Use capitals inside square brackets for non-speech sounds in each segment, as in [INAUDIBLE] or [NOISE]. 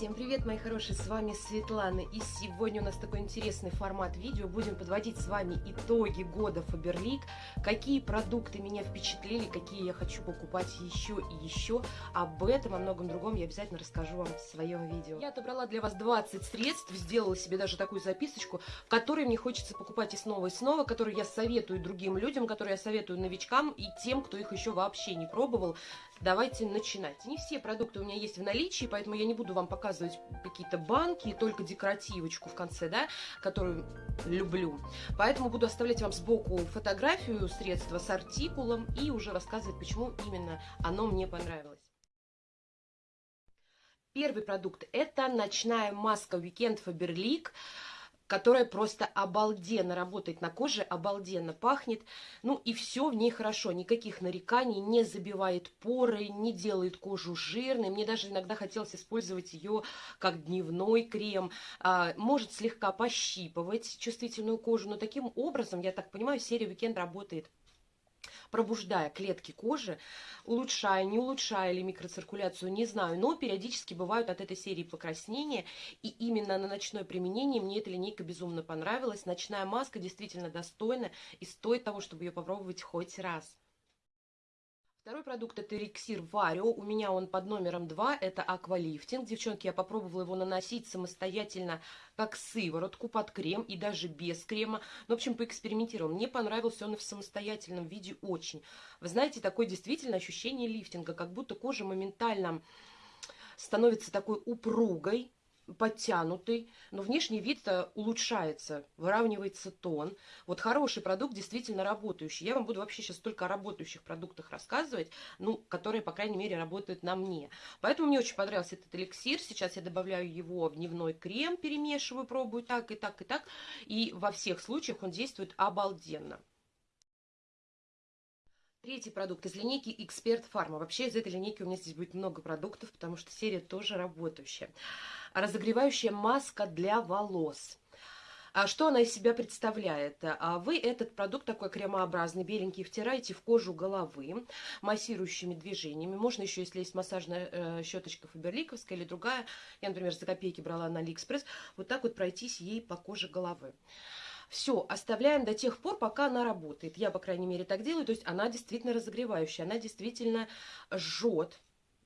Всем привет, мои хорошие, с вами Светлана, и сегодня у нас такой интересный формат видео, будем подводить с вами итоги года Фаберлик, какие продукты меня впечатлили, какие я хочу покупать еще и еще, об этом, о многом другом я обязательно расскажу вам в своем видео. Я отобрала для вас 20 средств, сделала себе даже такую записочку, в которой мне хочется покупать и снова, и снова, которые я советую другим людям, которые я советую новичкам и тем, кто их еще вообще не пробовал. Давайте начинать. Не все продукты у меня есть в наличии, поэтому я не буду вам показывать какие-то банки, только декоративочку в конце, да, которую люблю. Поэтому буду оставлять вам сбоку фотографию средства с артикулом и уже рассказывать, почему именно оно мне понравилось. Первый продукт – это ночная маска Weekend Faberlic которая просто обалденно работает на коже, обалденно пахнет. Ну и все в ней хорошо, никаких нареканий, не забивает поры, не делает кожу жирной. Мне даже иногда хотелось использовать ее как дневной крем. А, может слегка пощипывать чувствительную кожу, но таким образом, я так понимаю, серия Weekend работает пробуждая клетки кожи, улучшая, не улучшая ли микроциркуляцию, не знаю, но периодически бывают от этой серии покраснения, и именно на ночное применение мне эта линейка безумно понравилась. Ночная маска действительно достойна и стоит того, чтобы ее попробовать хоть раз. Второй продукт это эликсир Варио. У меня он под номером 2. Это аквалифтинг. Девчонки, я попробовала его наносить самостоятельно как сыворотку под крем и даже без крема. Ну, в общем, поэкспериментировала. Мне понравился он в самостоятельном виде очень. Вы знаете, такое действительно ощущение лифтинга, как будто кожа моментально становится такой упругой, подтянутый, но внешний вид улучшается, выравнивается тон. Вот хороший продукт, действительно работающий. Я вам буду вообще сейчас только о работающих продуктах рассказывать, ну, которые, по крайней мере, работают на мне. Поэтому мне очень понравился этот эликсир. Сейчас я добавляю его в дневной крем, перемешиваю, пробую так и так и так. И во всех случаях он действует обалденно. Третий продукт из линейки Эксперт Фарма. Вообще из этой линейки у меня здесь будет много продуктов, потому что серия тоже работающая. Разогревающая маска для волос. А что она из себя представляет? А вы этот продукт такой кремообразный, беленький, втираете в кожу головы массирующими движениями. Можно еще, если есть массажная э, щеточка фаберликовская или другая, я, например, за копейки брала на Алиэкспресс, вот так вот пройтись ей по коже головы. Все, оставляем до тех пор, пока она работает. Я, по крайней мере, так делаю. То есть она действительно разогревающая, она действительно жжет.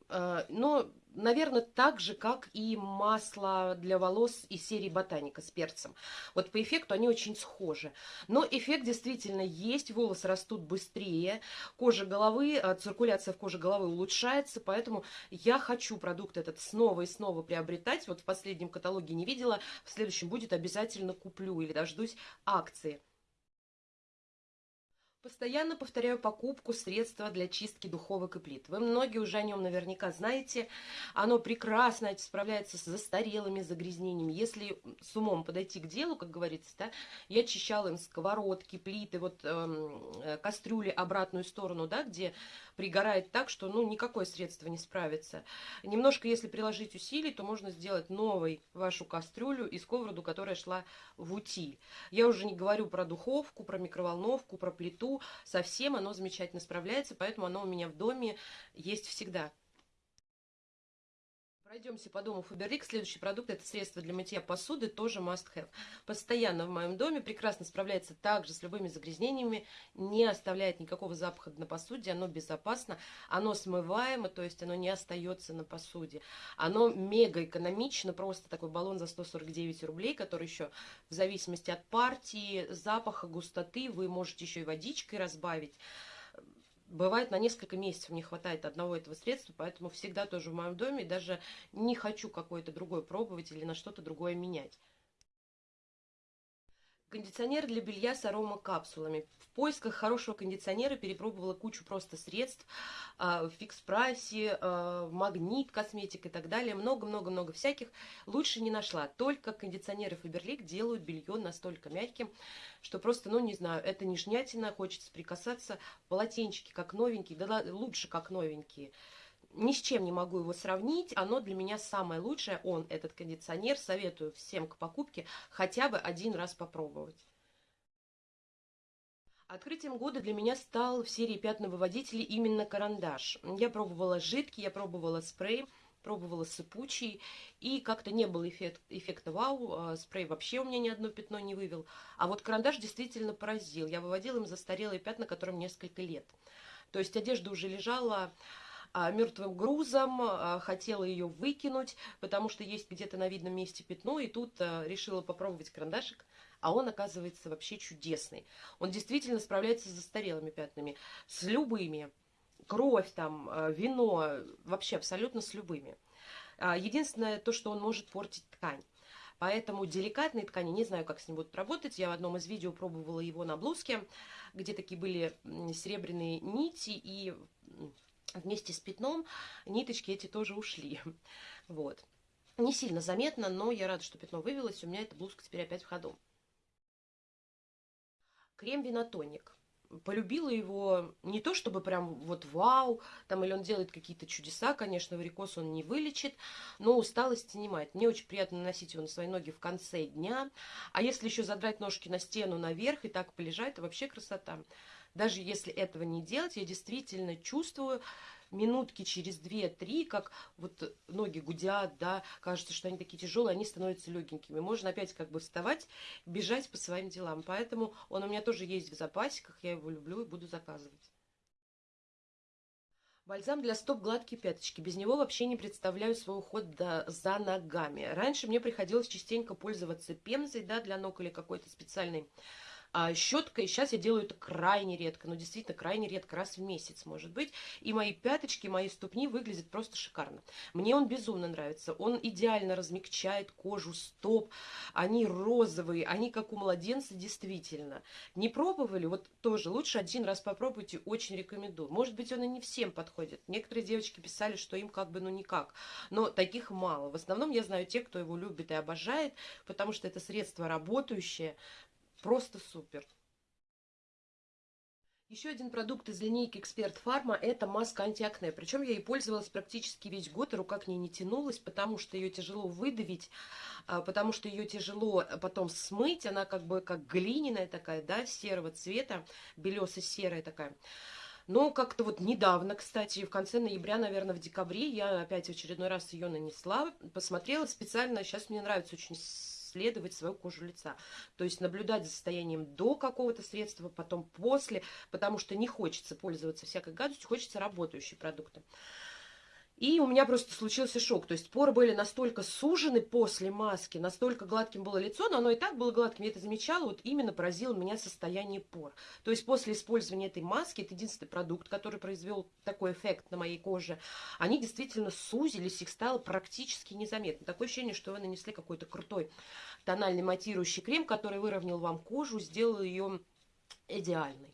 Э, но наверное, так же, как и масло для волос из серии Ботаника с перцем. Вот по эффекту они очень схожи. Но эффект действительно есть, волосы растут быстрее, кожа головы, а, циркуляция в коже головы улучшается, поэтому я хочу продукт этот снова и снова приобретать. Вот в последнем каталоге не видела, в следующем будет обязательно куплю или дождусь акции. Постоянно повторяю покупку средства для чистки духовок и плит. Вы многие уже о нем наверняка знаете. Оно прекрасно справляется с застарелыми загрязнениями. Если с умом подойти к делу, как говорится, да, я очищала им сковородки, плиты, вот эм, э, кастрюли обратную сторону, да, где пригорает так, что ну, никакое средство не справится. Немножко, если приложить усилий, то можно сделать новой вашу кастрюлю и сковороду, которая шла в утиль. Я уже не говорю про духовку, про микроволновку, про плиту, совсем оно замечательно справляется, поэтому оно у меня в доме есть всегда. Пройдемся по дому Фаберлик. Следующий продукт – это средство для мытья посуды, тоже must have. Постоянно в моем доме, прекрасно справляется также с любыми загрязнениями, не оставляет никакого запаха на посуде, оно безопасно, оно смываемо, то есть оно не остается на посуде. Оно мега экономично, просто такой баллон за 149 рублей, который еще в зависимости от партии, запаха, густоты, вы можете еще и водичкой разбавить бывает на несколько месяцев не хватает одного этого средства, поэтому всегда тоже в моем доме даже не хочу какое-то другое пробовать или на что-то другое менять. Кондиционер для белья с аромакапсулами. В поисках хорошего кондиционера перепробовала кучу просто средств э, в фикс-прайсе, э, магнит, косметик и так далее. Много-много-много всяких. Лучше не нашла. Только кондиционеры Фаберлик делают белье настолько мягким, что просто, ну не знаю, это нежнятина, хочется прикасаться. Полотенчики как новенькие, да лучше как новенькие ни с чем не могу его сравнить. Оно для меня самое лучшее. Он, этот кондиционер, советую всем к покупке хотя бы один раз попробовать. Открытием года для меня стал в серии пятновыводителей именно карандаш. Я пробовала жидкий, я пробовала спрей. пробовала сыпучий, и как-то не было эффект, эффекта вау, а, спрей вообще у меня ни одно пятно не вывел. А вот карандаш действительно поразил. Я выводила им застарелые пятна, которым несколько лет. То есть одежда уже лежала мертвым грузом, а, хотела ее выкинуть, потому что есть где-то на видном месте пятно, и тут а, решила попробовать карандашик, а он оказывается вообще чудесный. Он действительно справляется с застарелыми пятнами, с любыми. Кровь там, вино, вообще абсолютно с любыми. Единственное то, что он может портить ткань. Поэтому деликатные ткани, не знаю, как с ним будут работать. Я в одном из видео пробовала его на блузке, где такие были серебряные нити, и вместе с пятном ниточки эти тоже ушли. [LAUGHS] Вот. Не сильно заметно, но я рада, что пятно вывелось. У меня эта блузка теперь опять в ходу. Крем Винотоник. Полюбила его не то, чтобы прям вот вау, там или он делает какие-то чудеса, конечно, варикоз он не вылечит, но усталость снимает. Мне очень приятно наносить его на свои ноги в конце дня. А если еще задрать ножки на стену наверх и так полежать, то вообще красота. Даже если этого не делать, я действительно чувствую минутки через 2-3, как вот ноги гудят, да, кажется, что они такие тяжелые, они становятся легенькими. Можно опять как бы вставать, бежать по своим делам. Поэтому он у меня тоже есть в запасиках, я его люблю и буду заказывать. Бальзам для стоп гладкие пяточки. Без него вообще не представляю свой уход до, за ногами. Раньше мне приходилось частенько пользоваться пемзой да, для ног или какой-то специальной а, щеткой. Сейчас я делаю это крайне редко, но действительно крайне редко, раз в месяц, может быть. И мои пяточки, мои ступни выглядят просто шикарно. Мне он безумно нравится. Он идеально размягчает кожу стоп. Они розовые, они как у младенца действительно. Не пробовали? Вот тоже лучше один раз попробуйте, очень рекомендую. Может быть, он и не всем подходит. Некоторые девочки писали, что им как бы ну никак. Но таких мало. В основном я знаю те, кто его любит и обожает, потому что это средство работающее, Просто супер. Еще один продукт из линейки Эксперт Фарма – это маска антиакне. Причем я ей пользовалась практически весь год, и рука к ней не тянулась, потому что ее тяжело выдавить, а, потому что ее тяжело потом смыть. Она как бы как глиняная такая, да, серого цвета, белесо-серая такая. Но как-то вот недавно, кстати, в конце ноября, наверное, в декабре, я опять в очередной раз ее нанесла, посмотрела специально. Сейчас мне нравится очень исследовать свою кожу лица. То есть наблюдать за состоянием до какого-то средства, потом после, потому что не хочется пользоваться всякой гадостью, хочется работающие продукты. И у меня просто случился шок. То есть поры были настолько сужены после маски, настолько гладким было лицо, но оно и так было гладким, я это замечала, вот именно поразило меня состояние пор. То есть после использования этой маски, это единственный продукт, который произвел такой эффект на моей коже, они действительно сузились, их стало практически незаметно. Такое ощущение, что вы нанесли какой-то крутой тональный матирующий крем, который выровнял вам кожу, сделал ее идеальной.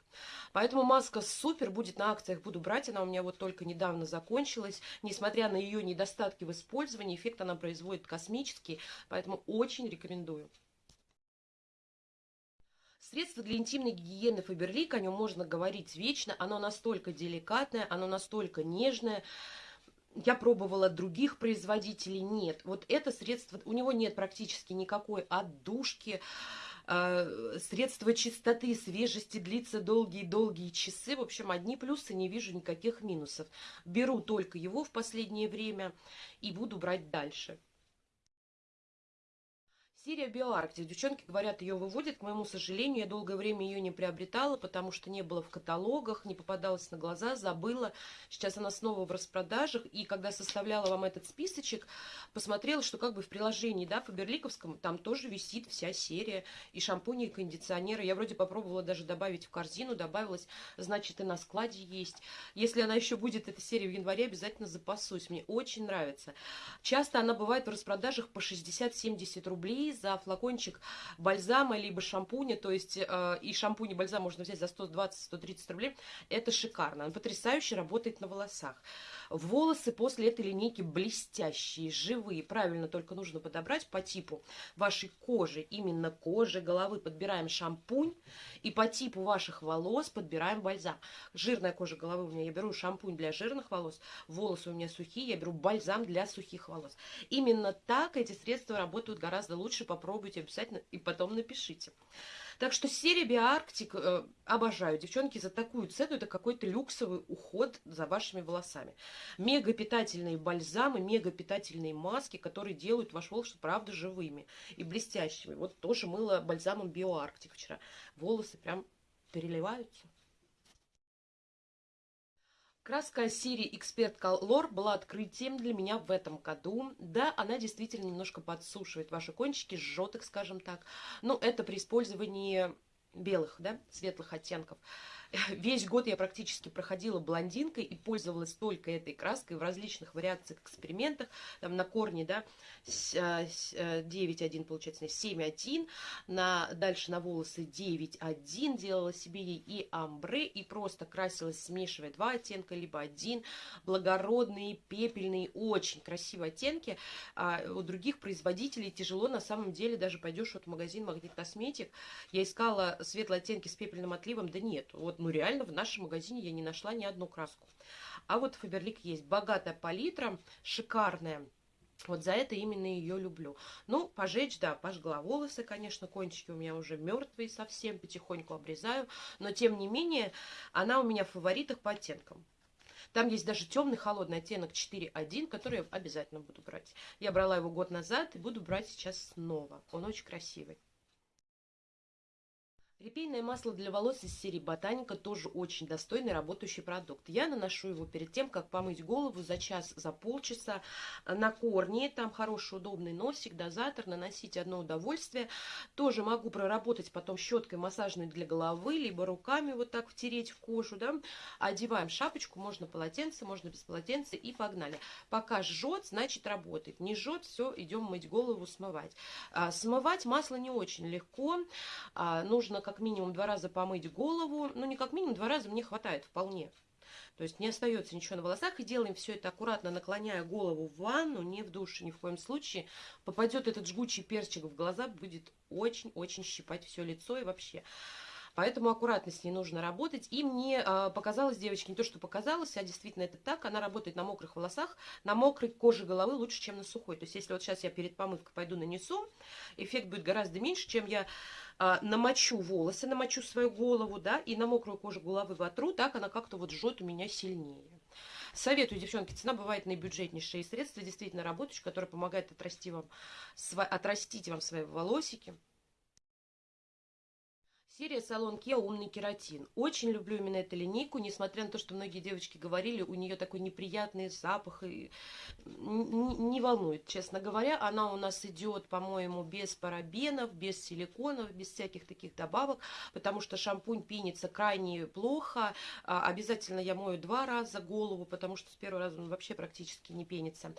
Поэтому маска супер, будет на акциях, буду брать. Она у меня вот только недавно закончилась. Несмотря на ее недостатки в использовании, эффект она производит космический. Поэтому очень рекомендую. Средство для интимной гигиены Фаберлик, о нем можно говорить вечно. Оно настолько деликатное, оно настолько нежное. Я пробовала других производителей, нет. Вот это средство, у него нет практически никакой отдушки, средство чистоты, свежести длится долгие-долгие часы. В общем, одни плюсы, не вижу никаких минусов. Беру только его в последнее время и буду брать дальше. Серия Биоарктик. Девчонки говорят, ее выводят. К моему сожалению, я долгое время ее не приобретала, потому что не было в каталогах, не попадалась на глаза, забыла. Сейчас она снова в распродажах. И когда составляла вам этот списочек, посмотрела, что как бы в приложении, да, Фаберликовском, там тоже висит вся серия. И шампуни, и кондиционеры. Я вроде попробовала даже добавить в корзину, добавилась, значит, и на складе есть. Если она еще будет, эта серия в январе, обязательно запасусь. Мне очень нравится. Часто она бывает в распродажах по 60-70 рублей за флакончик бальзама либо шампуня, то есть э, и шампунь и бальзам можно взять за 120-130 рублей. Это шикарно. Он потрясающе работает на волосах. Волосы после этой линейки блестящие, живые. Правильно только нужно подобрать по типу вашей кожи, именно кожи головы. Подбираем шампунь и по типу ваших волос подбираем бальзам. Жирная кожа головы у меня, я беру шампунь для жирных волос. Волосы у меня сухие, я беру бальзам для сухих волос. Именно так эти средства работают гораздо лучше лучше попробуйте обязательно и потом напишите. Так что серия Биарктик э, обожаю. Девчонки, за такую цену это какой-то люксовый уход за вашими волосами. Мега питательные бальзамы, мега питательные маски, которые делают ваш волос, правда, живыми и блестящими. Вот тоже мыло бальзамом Биоарктик вчера. Волосы прям переливаются. Краска серии Expert Color была открытием для меня в этом году. Да, она действительно немножко подсушивает ваши кончики, жжет их, скажем так. Но это при использовании белых, да, светлых оттенков. [LAUGHS] Весь год я практически проходила блондинкой и пользовалась только этой краской в различных вариациях, экспериментах. Там на корне, да, 9,1 э, получается, 7,1. На, дальше на волосы 9,1 делала себе ей и амбре, и просто красилась, смешивая два оттенка, либо один. Благородные, пепельные, очень красивые оттенки. А у других производителей тяжело, на самом деле, даже пойдешь вот в магазин Магнит Косметик. Я искала светлые оттенки с пепельным отливом, да нет. Вот ну реально в нашем магазине я не нашла ни одну краску. А вот Фаберлик есть. Богатая палитра, шикарная. Вот за это именно ее люблю. Ну, пожечь, да, пожгла волосы, конечно, кончики у меня уже мертвые совсем, потихоньку обрезаю. Но, тем не менее, она у меня в фаворитах по оттенкам. Там есть даже темный холодный оттенок 4.1, который я обязательно буду брать. Я брала его год назад и буду брать сейчас снова. Он очень красивый. Репейное масло для волос из серии Ботаника тоже очень достойный работающий продукт. Я наношу его перед тем, как помыть голову за час, за полчаса на корни. Там хороший удобный носик, дозатор, наносить одно удовольствие. Тоже могу проработать потом щеткой массажной для головы, либо руками вот так втереть в кожу. Да? Одеваем шапочку, можно полотенце, можно без полотенца и погнали. Пока жжет, значит работает. Не жжет, все, идем мыть голову, смывать. А, смывать масло не очень легко. А, нужно как минимум два раза помыть голову. Ну, не как минимум два раза мне хватает вполне. То есть не остается ничего на волосах. И делаем все это аккуратно, наклоняя голову в ванну, не в душе ни в коем случае. Попадет этот жгучий перчик в глаза, будет очень-очень щипать все лицо и вообще. Поэтому аккуратно с ней нужно работать. И мне э, показалось, девочки, не то, что показалось, а действительно это так. Она работает на мокрых волосах, на мокрой коже головы лучше, чем на сухой. То есть если вот сейчас я перед помывкой пойду нанесу, эффект будет гораздо меньше, чем я э, намочу волосы, намочу свою голову, да, и на мокрую кожу головы вотру, так она как-то вот жжет у меня сильнее. Советую, девчонки, цена бывает наибюджетнейшие средства, действительно работающие, которые помогают отрасти вам, отрастить вам свои волосики. Серия Салон Кеа «Умный кератин». Очень люблю именно эту линейку, несмотря на то, что многие девочки говорили, у нее такой неприятный запах. И не волнует, честно говоря. Она у нас идет, по-моему, без парабенов, без силиконов, без всяких таких добавок, потому что шампунь пенится крайне плохо. А, обязательно я мою два раза голову, потому что с первого раза он вообще практически не пенится.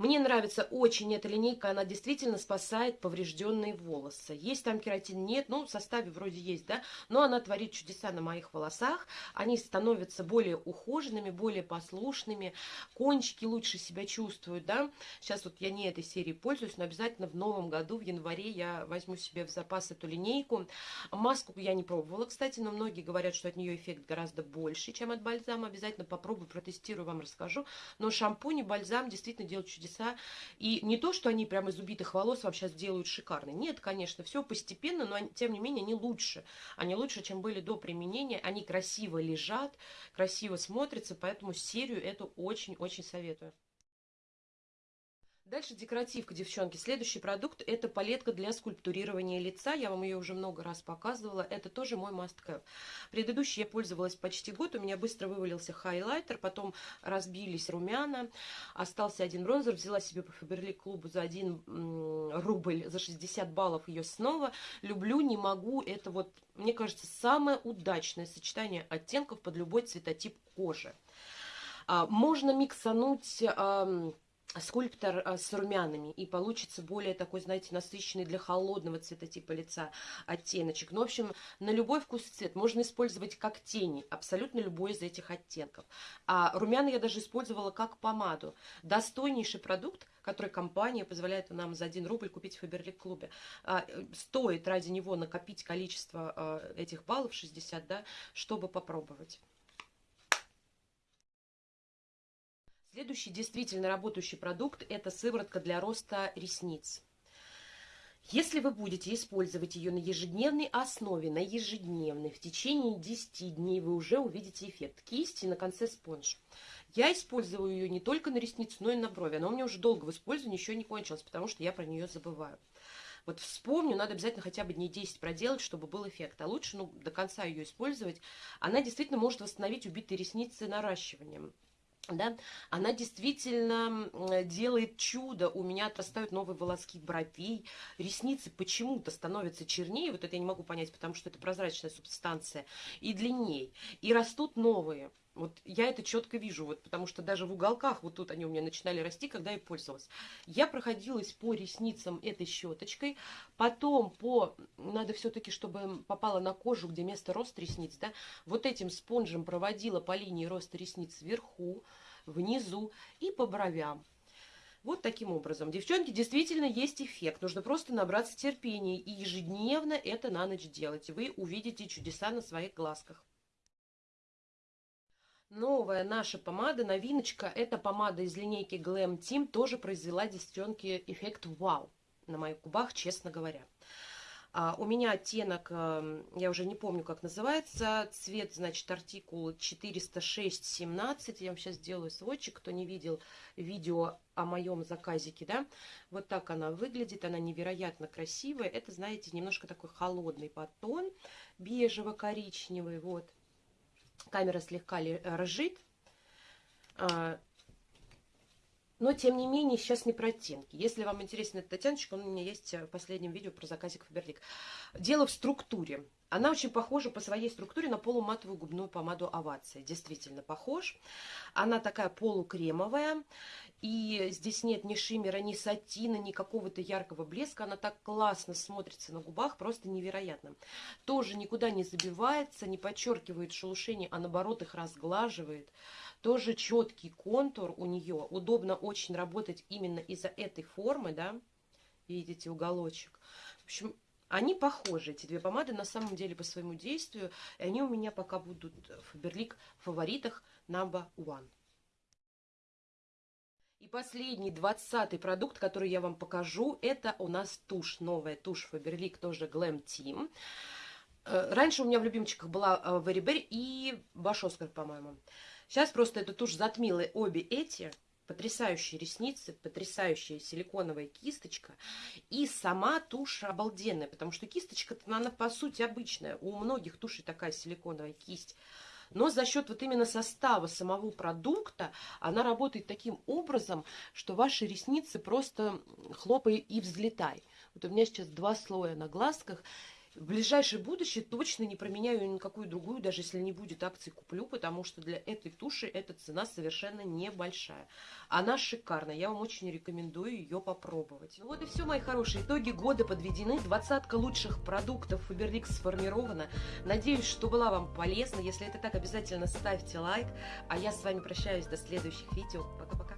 Мне нравится очень эта линейка, она действительно спасает поврежденные волосы. Есть там кератин? Нет, ну в составе вроде есть, да, но она творит чудеса на моих волосах. Они становятся более ухоженными, более послушными, кончики лучше себя чувствуют, да. Сейчас вот я не этой серией пользуюсь, но обязательно в новом году, в январе, я возьму себе в запас эту линейку. Маску я не пробовала, кстати, но многие говорят, что от нее эффект гораздо больше, чем от бальзама. Обязательно попробую, протестирую, вам расскажу. Но шампунь и бальзам действительно делают чудеса чудеса. И не то, что они прямо из убитых волос вам сейчас делают шикарно. Нет, конечно, все постепенно, но тем не менее они лучше. Они лучше, чем были до применения. Они красиво лежат, красиво смотрятся, поэтому серию эту очень-очень советую. Дальше декоративка, девчонки. Следующий продукт – это палетка для скульптурирования лица. Я вам ее уже много раз показывала. Это тоже мой must-have. Предыдущий я пользовалась почти год. У меня быстро вывалился хайлайтер, потом разбились румяна. Остался один бронзер. Взяла себе по Фаберлик клубу за 1 рубль, за 60 баллов ее снова. Люблю, не могу. Это вот, мне кажется, самое удачное сочетание оттенков под любой цветотип кожи. А, можно миксануть скульптор а, с румянами, и получится более такой, знаете, насыщенный для холодного цветотипа лица оттеночек. Ну, в общем, на любой вкус и цвет можно использовать как тени, абсолютно любой из этих оттенков. А румяна я даже использовала как помаду. Достойнейший продукт, который компания позволяет нам за 1 рубль купить в Фаберлик клубе. А, э, стоит ради него накопить количество а, этих баллов, 60, да, чтобы попробовать. Следующий действительно работающий продукт – это сыворотка для роста ресниц. Если вы будете использовать ее на ежедневной основе, на ежедневной, в течение 10 дней вы уже увидите эффект кисти на конце спонж. Я использую ее не только на ресницы, но и на брови. Она у меня уже долго в использовании, еще не кончилась, потому что я про нее забываю. Вот вспомню, надо обязательно хотя бы дней 10 проделать, чтобы был эффект. А лучше ну, до конца ее использовать. Она действительно может восстановить убитые ресницы наращиванием да, она действительно делает чудо. У меня отрастают новые волоски бровей, ресницы почему-то становятся чернее, вот это я не могу понять, потому что это прозрачная субстанция, и длиннее, и растут новые. Вот я это четко вижу, вот, потому что даже в уголках вот тут они у меня начинали расти, когда я пользовалась. Я проходилась по ресницам этой щеточкой, потом по, надо все-таки, чтобы попало на кожу, где место роста ресниц, да, вот этим спонжем проводила по линии роста ресниц вверху, внизу и по бровям. Вот таким образом. Девчонки, действительно есть эффект. Нужно просто набраться терпения и ежедневно это на ночь делать. Вы увидите чудеса на своих глазках. Новая наша помада, новиночка, это помада из линейки Glam Team, тоже произвела девчонки эффект вау на моих губах, честно говоря. А, у меня оттенок, эм, я уже не помню, как называется, цвет, значит, артикул 406-17. Я вам сейчас сделаю сводчик, кто не видел видео о моем заказике, да. Вот так она выглядит, она невероятно красивая. Это, знаете, немножко такой холодный подтон, бежево-коричневый, вот. Камера слегка ржит. Но, тем не менее, сейчас не про оттенки. Если вам интересен этот оттеночек, он у меня есть в последнем видео про заказик Фаберлик. Дело в структуре. Она очень похожа по своей структуре на полуматовую губную помаду Овация. Действительно похож. Она такая полукремовая. И здесь нет ни шиммера, ни сатина, ни какого-то яркого блеска. Она так классно смотрится на губах, просто невероятно. Тоже никуда не забивается, не подчеркивает шелушение, а наоборот их разглаживает. Тоже четкий контур у нее. Удобно очень работать именно из-за этой формы, да. Видите, уголочек. В общем, они похожи, эти две помады, на самом деле, по своему действию. И они у меня пока будут в Фаберлик в фаворитах number one. И последний, двадцатый продукт, который я вам покажу, это у нас тушь, новая тушь Фаберлик, тоже Glam Team. Э, раньше у меня в любимчиках была Very э, Berry и Баш Оскар, по-моему. Сейчас просто эта тушь затмила обе эти потрясающие ресницы, потрясающая силиконовая кисточка. И сама тушь обалденная, потому что кисточка-то, она по сути обычная. У многих тушей такая силиконовая кисть. Но за счет вот именно состава самого продукта она работает таким образом, что ваши ресницы просто хлопай и взлетай. Вот у меня сейчас два слоя на глазках, в ближайшее будущее точно не променяю никакую другую, даже если не будет акции куплю, потому что для этой туши эта цена совершенно небольшая. Она шикарная, я вам очень рекомендую ее попробовать. Ну вот и все, мои хорошие, итоги года подведены, двадцатка лучших продуктов Faberlic сформирована. Надеюсь, что была вам полезна, если это так, обязательно ставьте лайк, а я с вами прощаюсь до следующих видео. Пока-пока.